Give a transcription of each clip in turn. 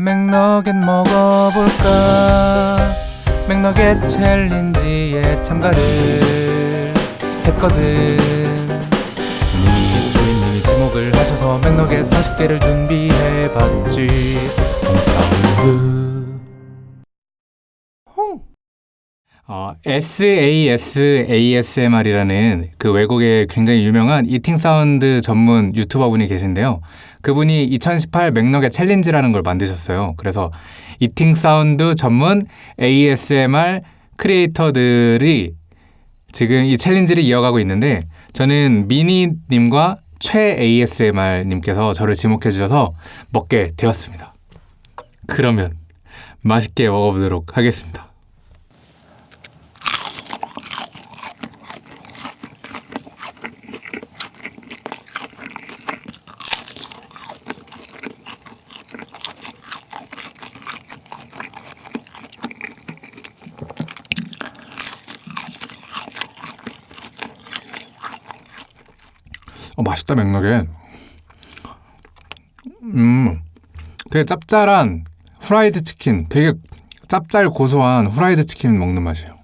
맥너겟 먹어볼까? 맥너겟 챌린지에 참가를 했거든. 님이 주인님이 지목을 하셔서 맥너겟 40개를 준비해봤지 어, SASASMR이라는 그 외국의 굉장히 유명한 eating sound 전문 유튜버 분이 계신데요. 그분이 2018 맥너겟 챌린지라는 걸 만드셨어요. 그래서 eating sound 전문 ASMR 크리에이터들이 지금 이 챌린지를 이어가고 있는데 저는 미니님과 최 ASMR님께서 저를 지목해 주셔서 먹게 되었습니다. 그러면 맛있게 먹어보도록 하겠습니다. 어, 맛있다 맥락에 음 되게 짭짤한 후라이드 치킨 되게 짭짤 고소한 후라이드 치킨 먹는 맛이에요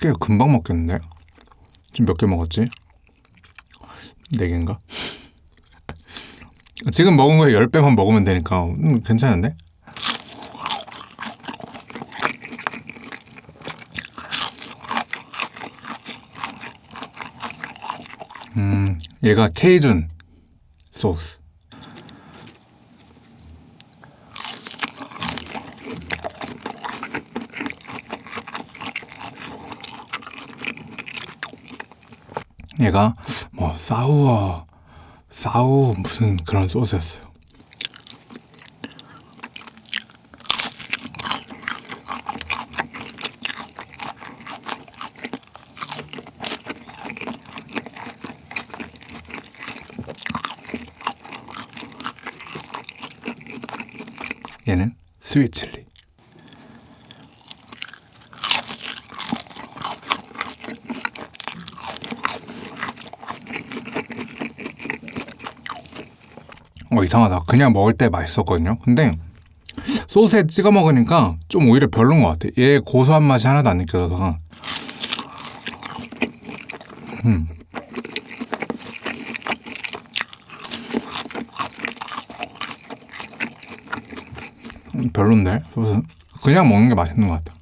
개가 금방 먹겠는데? 지금 몇 개 먹었지? 네 개인가? 지금 먹은 거에 10배만 먹으면 되니까 음, 괜찮은데? 음, 얘가 케이준 소스. 얘가 뭐 사우어 사우 무슨 그런 소스였어요. 얘는 스윗 칠리. 어 이상하다. 그냥 먹을 때 맛있었거든요. 근데 소스에 찍어 먹으니까 좀 오히려 별론 것 같아. 얘 고소한 맛이 하나도 안 느껴져서. 음. 음, 별론데 그냥 먹는 게 맛있는 것 같아.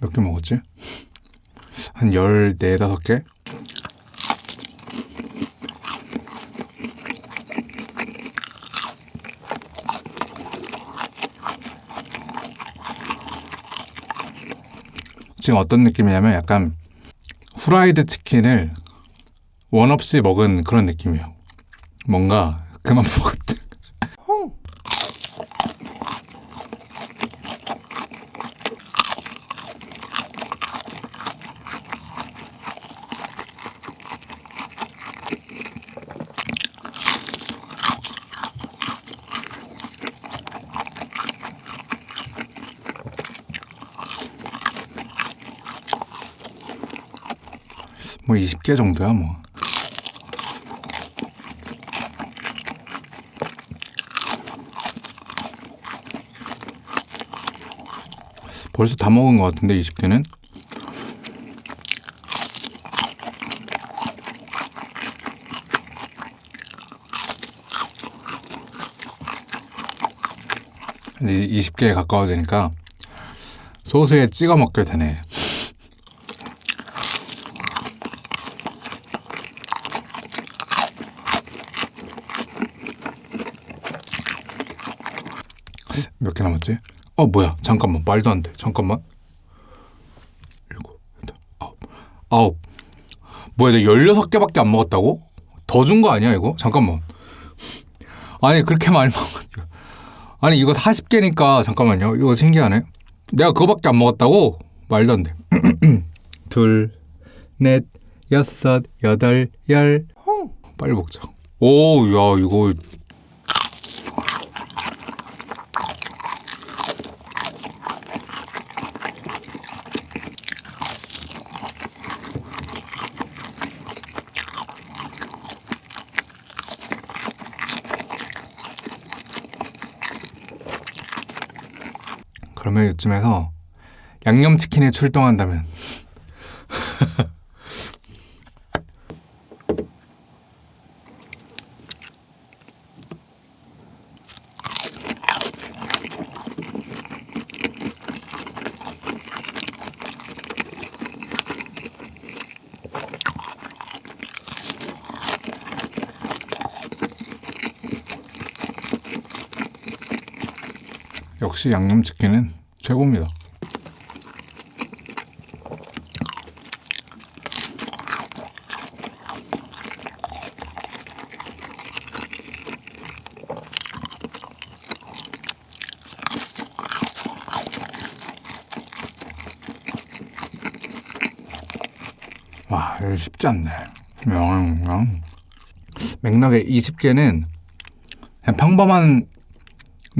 몇 개 먹었지? 한 14, 5개? 지금 어떤 느낌이냐면 약간 후라이드 치킨을 원 없이 먹은 그런 느낌이에요. 뭔가 그만 먹었지. 뭐 20개 정도야 뭐. 벌써 다 먹은 것 같은데 20개는? 이제 20개에 가까워지니까 소스에 찍어 먹게 되네. 몇 개 남았지? 어 뭐야 잠깐만 말도 안 돼 잠깐만 일곱 아홉 아홉 뭐야 내가 16개밖에 안 먹었다고? 더 준 거 아니야 이거? 잠깐만 아니 그렇게 많이 먹 아니 이거 40개니까 잠깐만요 이거 신기하네 내가 그거밖에 안 먹었다고? 말도 안돼 둘, 넷, 여섯, 여덟, 열. 어, 빨리 먹자. 오, 야, 이거 그러면 이쯤에서 양념치킨에 출동한다면. 역시 양념치킨은 최고입니다. 와, 쉽지 않네. 영, 영. 맥락의 20개는 그냥 평범한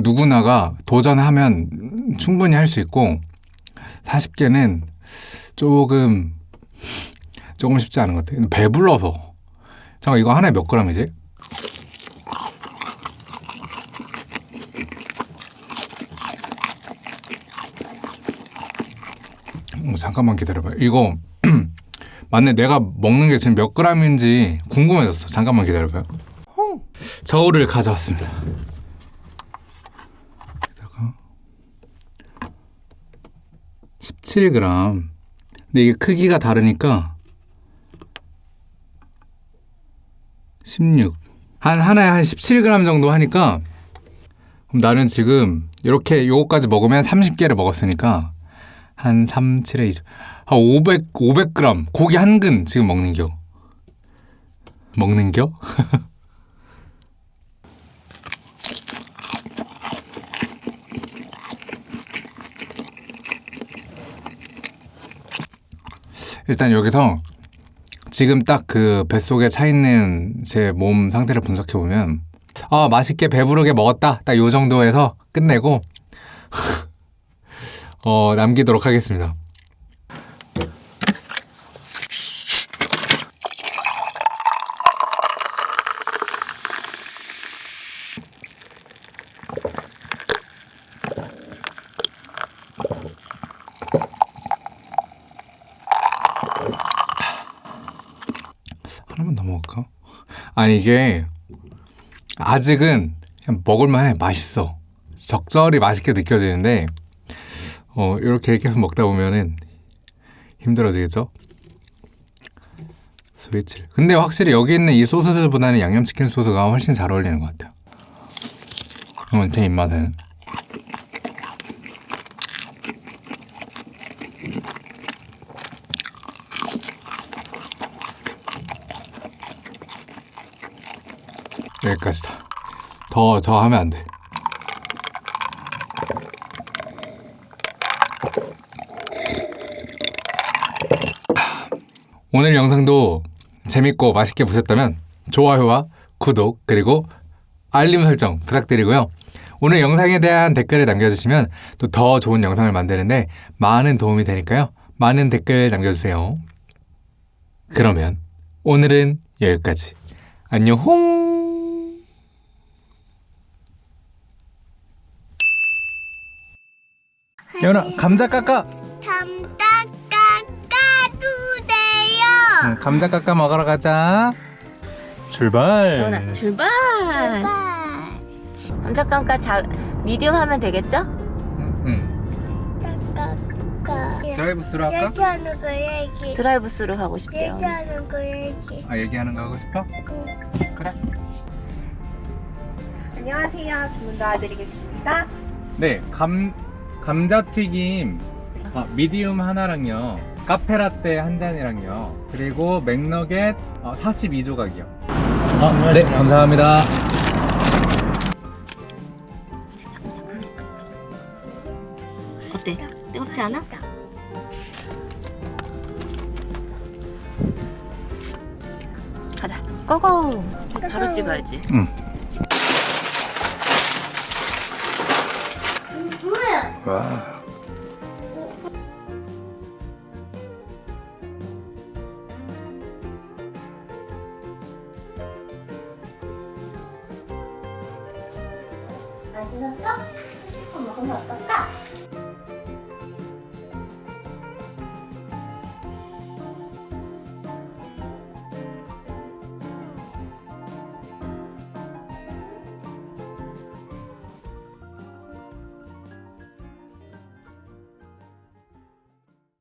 누구나가 도전하면 충분히 할 수 있고 40개는 조금 조금 쉽지 않은 것 같아요. 배불러서 잠깐 이거 하나에 몇 그램이지? 어, 잠깐만 기다려봐요. 이거 맞네. 내가 먹는 게 지금 몇 그램인지 궁금해졌어. 잠깐만 기다려봐요. 저울을 가져왔습니다. 여기다가 17g. 근데 이게 크기가 다르니까 16. 한 하나에 한 17g 정도 하니까 그럼 나는 지금 이렇게 요거까지 먹으면 30개를 먹었으니까 한 3, 7에 20. 한 500, 500g. 고기 한 근 지금 먹는 겨. 먹는 겨? 일단 여기서 지금 딱 그 뱃속에 차 있는 제 몸 상태를 분석해 보면 아 맛있게 배부르게 먹었다 딱 요 정도에서 끝내고 어 남기도록 하겠습니다. 먹을까? 아니 이게 아직은 먹을만해. 맛있어. 적절히 맛있게 느껴지는데 어 이렇게 계속 먹다 보면은 힘들어지겠죠? 스위치를. 근데 확실히 여기 있는 이 소스들보다는 양념치킨 소스가 훨씬 잘 어울리는 것 같아요. 이건 제 입맛에 여기까지다 더, 더 하면 안 돼. 오늘 영상도 재밌고 맛있게 보셨다면 좋아요와 구독 그리고 알림 설정 부탁드리고요. 오늘 영상에 대한 댓글을 남겨주시면 또 더 좋은 영상을 만드는데 많은 도움이 되니까요. 많은 댓글 남겨주세요. 그러면 오늘은 여기까지. 안녕! 예원아 감자 깎아 감자 깎아 주세요. 감자 깎아 먹으러 가자 출발 연아 출발. 감자깡까 자 미디엄 하면 되겠죠? 응, 깎아. 드라이브 스루 할까? 얘기하는 거 얘기. 드라이브 스루 하고 싶대요. 얘기하는 거 얘기. 아 얘기하는 거 하고 싶어? 그래 안녕하세요. 주문 도와드리겠습니다. 네 감, 감자튀김 아, 미디움 하나랑요 카페라떼 한 잔이랑요 그리고 맥너겟 어, 42조각이요 아, 네 감사합니다 어때? 뜨겁지 않아? 고고. 바로 찍어야지. 응. 뭐야? 와. 맛있었어? 싶어 먹으면 어떨까?